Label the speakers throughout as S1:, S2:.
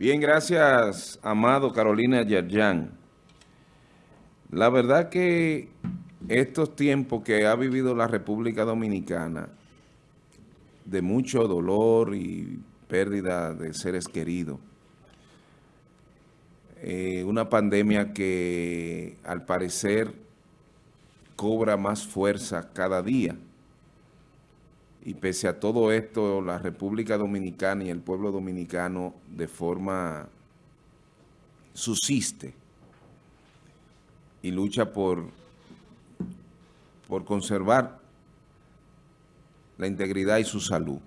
S1: Bien, gracias, amado Carolina Yerjan. La verdad que estos tiempos que ha vivido la República Dominicana, de mucho dolor y pérdida de seres queridos, eh, una pandemia que al parecer cobra más fuerza cada día, y pese a todo esto, la República Dominicana y el pueblo dominicano de forma subsiste y lucha por, por conservar la integridad y su salud.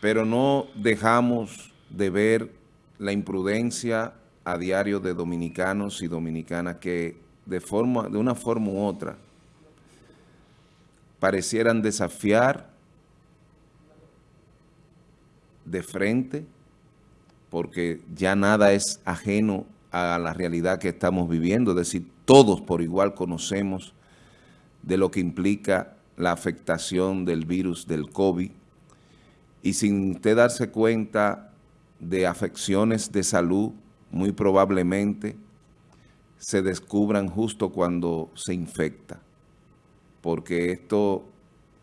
S1: Pero no dejamos de ver la imprudencia a diario de dominicanos y dominicanas que de, forma, de una forma u otra parecieran desafiar de frente, porque ya nada es ajeno a la realidad que estamos viviendo, es decir, todos por igual conocemos de lo que implica la afectación del virus del COVID, y sin usted darse cuenta de afecciones de salud, muy probablemente se descubran justo cuando se infecta porque esto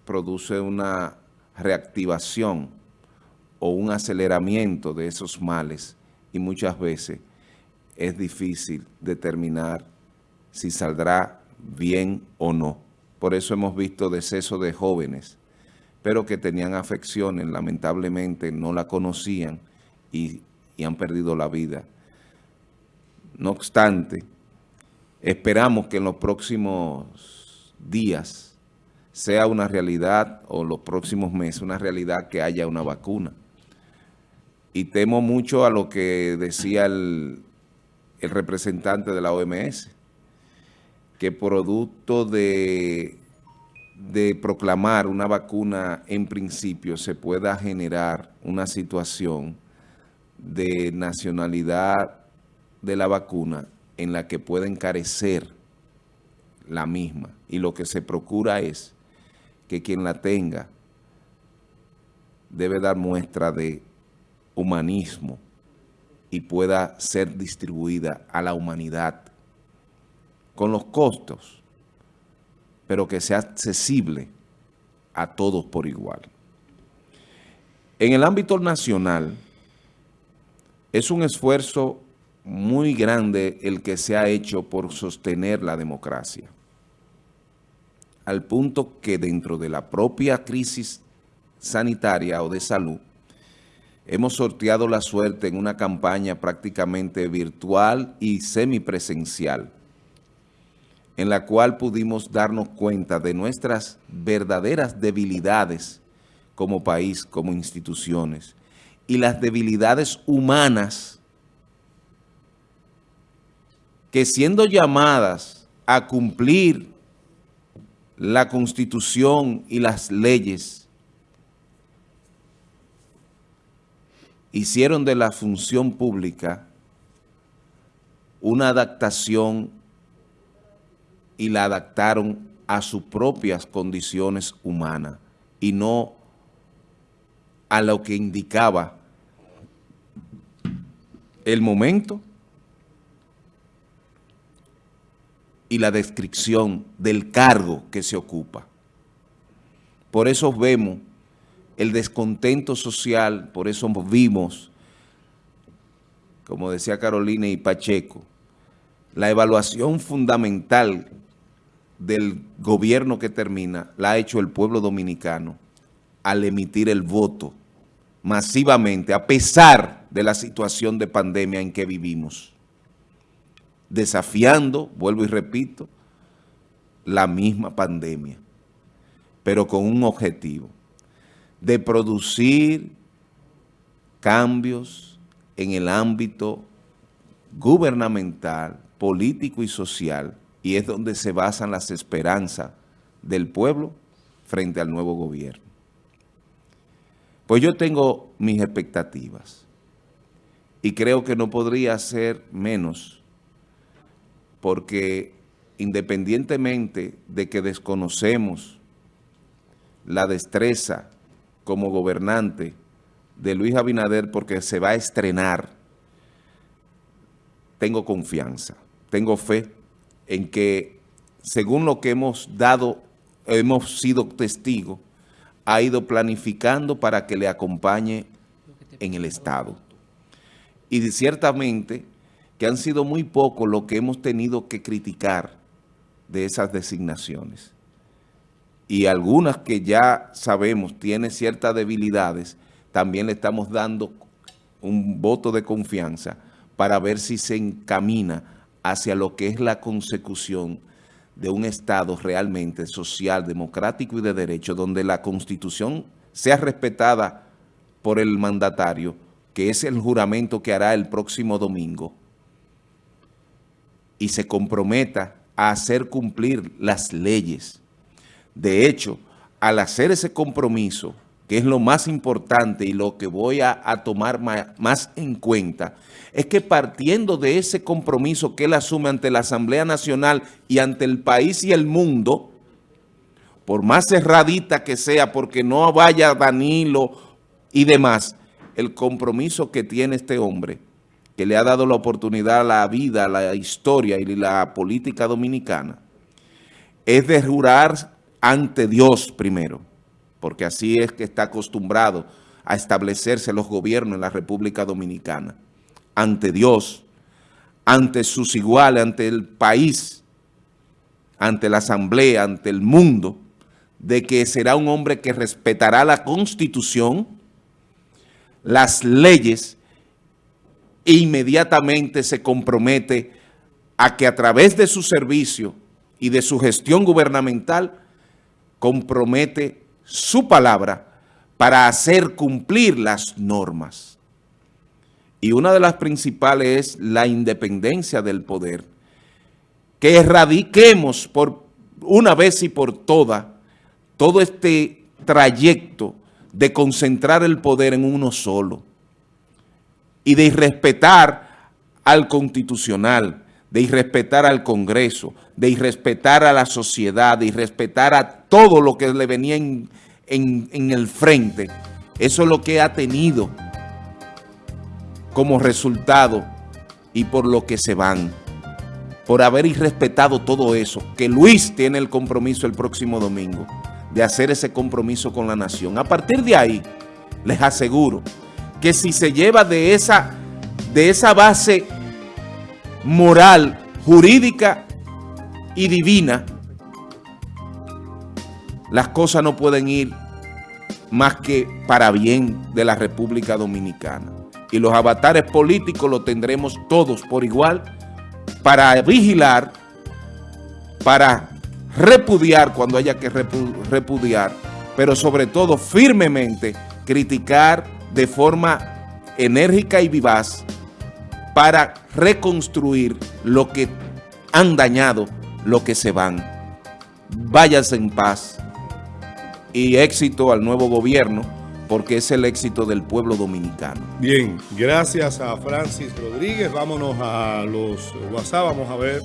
S1: produce una reactivación o un aceleramiento de esos males y muchas veces es difícil determinar si saldrá bien o no. Por eso hemos visto decesos de jóvenes, pero que tenían afecciones, lamentablemente no la conocían y, y han perdido la vida. No obstante, esperamos que en los próximos días sea una realidad, o los próximos meses, una realidad que haya una vacuna. Y temo mucho a lo que decía el, representante de la OMS, que producto de, de proclamar una vacuna en principio se pueda generar una situación de nacionalidad de la vacuna en la que pueda encarecer la misma. Y lo que se procura es que quien la tenga debe dar muestra de humanismo y pueda ser distribuida a la humanidad con los costos, pero que sea accesible a todos por igual. En el ámbito nacional, es un esfuerzo muy grande el que se ha hecho por sostener la democracia al punto que dentro de la propia crisis sanitaria o de salud, hemos sorteado la suerte en una campaña prácticamente virtual y semipresencial, en la cual pudimos darnos cuenta de nuestras verdaderas debilidades como país, como instituciones, y las debilidades humanas que siendo llamadas a cumplir la Constitución y las leyes hicieron de la función pública una adaptación y la adaptaron a sus propias condiciones humanas y no a lo que indicaba el momento y la descripción del cargo que se ocupa. Por eso vemos el descontento social, por eso vimos, como decía Carolina y Pacheco, la evaluación fundamental del gobierno que termina la ha hecho el pueblo dominicano al emitir el voto masivamente, a pesar de la situación de pandemia en que vivimos desafiando, vuelvo y repito, la misma pandemia, pero con un objetivo, de producir cambios en el ámbito gubernamental, político y social, y es donde se basan las esperanzas del pueblo frente al nuevo gobierno. Pues yo tengo mis expectativas y creo que no podría ser menos porque independientemente de que desconocemos la destreza como gobernante de Luis Abinader porque se va a estrenar, tengo confianza, tengo fe en que según lo que hemos dado, hemos sido testigos, ha ido planificando para que le acompañe en el Estado. Y ciertamente que han sido muy pocos lo que hemos tenido que criticar de esas designaciones. Y algunas que ya sabemos tienen ciertas debilidades, también le estamos dando un voto de confianza para ver si se encamina hacia lo que es la consecución de un Estado realmente social, democrático y de derecho, donde la Constitución sea respetada por el mandatario, que es el juramento que hará el próximo domingo, y se comprometa a hacer cumplir las leyes. De hecho, al hacer ese compromiso, que es lo más importante y lo que voy a, tomar más, en cuenta, es que partiendo de ese compromiso que él asume ante la Asamblea Nacional y ante el país y el mundo, por más cerradita que sea, porque no vaya Danilo y demás, el compromiso que tiene este hombre, que le ha dado la oportunidad a la vida, a la historia y la política dominicana, es de jurar ante Dios primero, porque así es que está acostumbrado a establecerse los gobiernos en la República Dominicana, ante Dios, ante sus iguales, ante el país, ante la asamblea, ante el mundo, de que será un hombre que respetará la Constitución, las leyes, e inmediatamente se compromete a que a través de su servicio y de su gestión gubernamental, compromete su palabra para hacer cumplir las normas. Y una de las principales es la independencia del poder. Que erradiquemos por una vez y por todas todo este trayecto de concentrar el poder en uno solo y de irrespetar al constitucional, de irrespetar al Congreso, de irrespetar a la sociedad, de irrespetar a todo lo que le venía en, el frente. Eso es lo que ha tenido como resultado y por lo que se van. Por haber irrespetado todo eso, que Luis tiene el compromiso el próximo domingo de hacer ese compromiso con la nación. A partir de ahí, les aseguro que si se lleva de esa, de esa base moral, jurídica y divina, las cosas no pueden ir más que para bien de la República Dominicana. Y los avatares políticos los tendremos todos por igual para vigilar, para repudiar cuando haya que repudiar, pero sobre todo firmemente criticar de forma enérgica y vivaz para reconstruir lo que han dañado, lo que se van. Váyanse en paz y éxito al nuevo gobierno porque es el éxito del pueblo dominicano.
S2: Bien, gracias a Francis Rodríguez. Vámonos a los WhatsApp, vamos a ver